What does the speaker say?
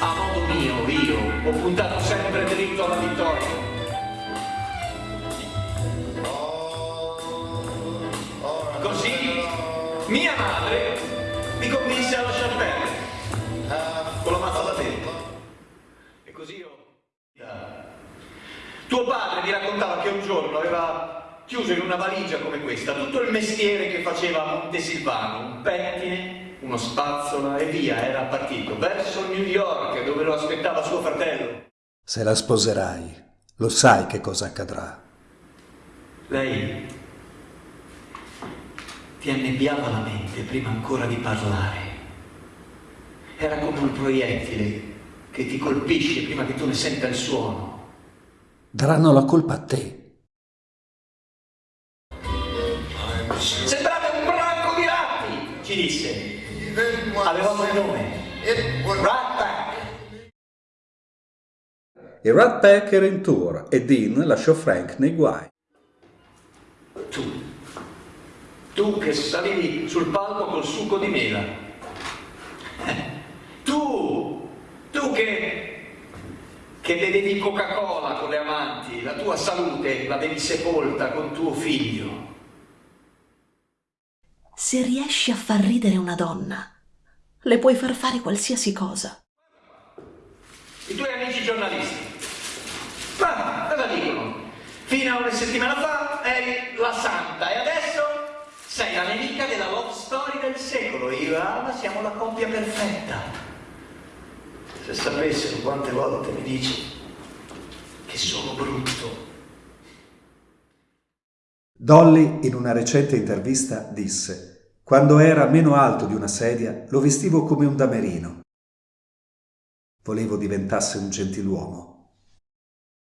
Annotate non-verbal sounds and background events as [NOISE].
A modo mio, io, ho puntato sempre dritto alla vittoria. Così mia madre mi convinse a lasciar perdere con la mazza da dentro. E così io... Tuo padre mi raccontava che un giorno aveva chiuso in una valigia come questa tutto il mestiere che faceva a Montesilvano, un pettine, uno spazzola e via, era partito verso New York dove lo aspettava suo fratello. Se la sposerai, lo sai che cosa accadrà. Lei ti annebbiava la mente prima ancora di parlare. Era come un proiettile che ti colpisce prima che tu ne senta il suono. Daranno la colpa a te. Sembrate ci disse. Avevamo il nome. Rat Pack. Il Rat Pack era in tour e Dean lasciò Frank nei guai. Tu, tu che salivi sul palco col succo di mela. [LAUGHS] Tu, tu che, che bevevi Coca-Cola con le amanti, la tua salute l'avevi sepolta con tuo figlio. Se riesci a far ridere una donna, le puoi far fare qualsiasi cosa. I tuoi amici giornalisti. Ma cosa dicono? Fino a una settimana fa eri la santa e adesso sei la nemica della love story del secolo. Io e Alma siamo la coppia perfetta. Se sapessero quante volte mi dici che sono brutto. Dolly, in una recente intervista, disse «Quando era meno alto di una sedia, lo vestivo come un damerino. Volevo diventasse un gentiluomo.